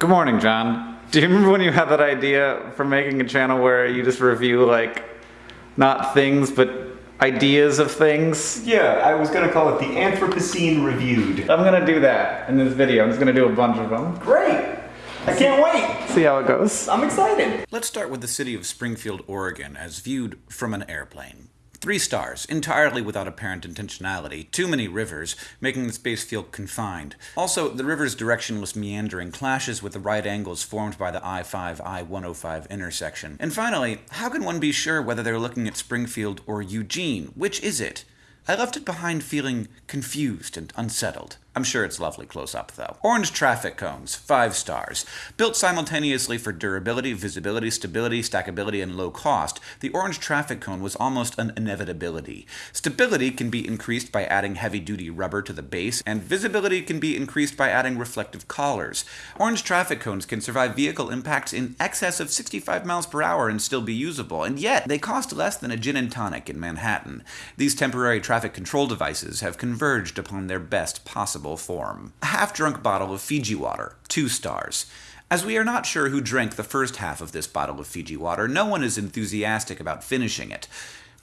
Good morning, John. Do you remember when you had that idea for making a channel where you just review, like, not things, but ideas of things? Yeah, I was gonna call it the Anthropocene Reviewed. I'm gonna do that in this video. I'm just gonna do a bunch of them. Great! I can't wait! See how it goes. I'm excited! Let's start with the city of Springfield, Oregon, as viewed from an airplane. Three stars, entirely without apparent intentionality. Too many rivers, making the space feel confined. Also, the river's directionless meandering clashes with the right angles formed by the I-5 I-105 intersection. And finally, how can one be sure whether they're looking at Springfield or Eugene? Which is it? I left it behind feeling confused and unsettled. I'm sure it's lovely close up, though. Orange traffic cones, 5 stars. Built simultaneously for durability, visibility, stability, stackability, and low cost, the orange traffic cone was almost an inevitability. Stability can be increased by adding heavy-duty rubber to the base, and visibility can be increased by adding reflective collars. Orange traffic cones can survive vehicle impacts in excess of 65 miles per hour and still be usable, and yet they cost less than a gin and tonic in Manhattan. These temporary traffic control devices have converged upon their best possible form. A half-drunk bottle of Fiji water, two stars. As we are not sure who drank the first half of this bottle of Fiji water, no one is enthusiastic about finishing it.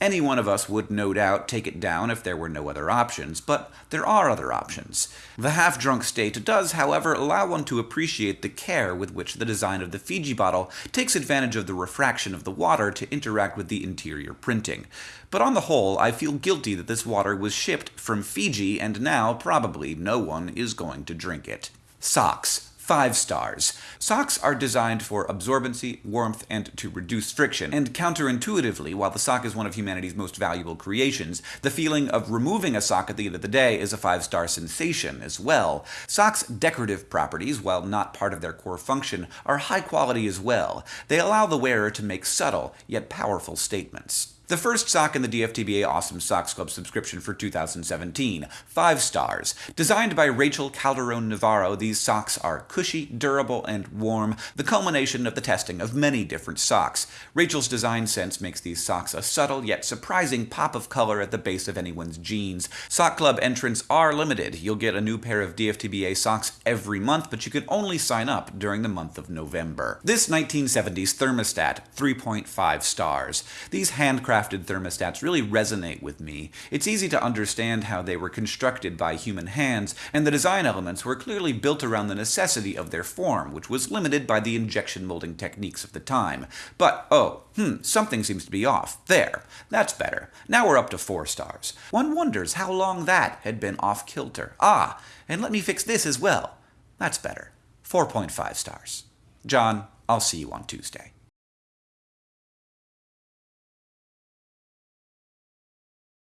Any one of us would no doubt take it down if there were no other options, but there are other options. The half-drunk state does, however, allow one to appreciate the care with which the design of the Fiji bottle takes advantage of the refraction of the water to interact with the interior printing. But on the whole, I feel guilty that this water was shipped from Fiji and now probably no one is going to drink it. Socks five stars. Socks are designed for absorbency, warmth, and to reduce friction, and counterintuitively, while the sock is one of humanity's most valuable creations, the feeling of removing a sock at the end of the day is a five-star sensation as well. Socks' decorative properties, while not part of their core function, are high quality as well. They allow the wearer to make subtle, yet powerful statements. The first sock in the DFTBA Awesome Socks Club subscription for 2017. Five stars. Designed by Rachel Calderon Navarro, these socks are cushy, durable, and warm, the culmination of the testing of many different socks. Rachel's design sense makes these socks a subtle yet surprising pop of color at the base of anyone's jeans. Sock Club entrants are limited. You'll get a new pair of DFTBA socks every month, but you can only sign up during the month of November. This 1970s thermostat, 3.5 stars. These handcrafted handcrafted thermostats really resonate with me. It's easy to understand how they were constructed by human hands, and the design elements were clearly built around the necessity of their form, which was limited by the injection molding techniques of the time. But, oh, hmm, something seems to be off. There. That's better. Now we're up to four stars. One wonders how long that had been off kilter. Ah, and let me fix this as well. That's better. 4.5 stars. John, I'll see you on Tuesday.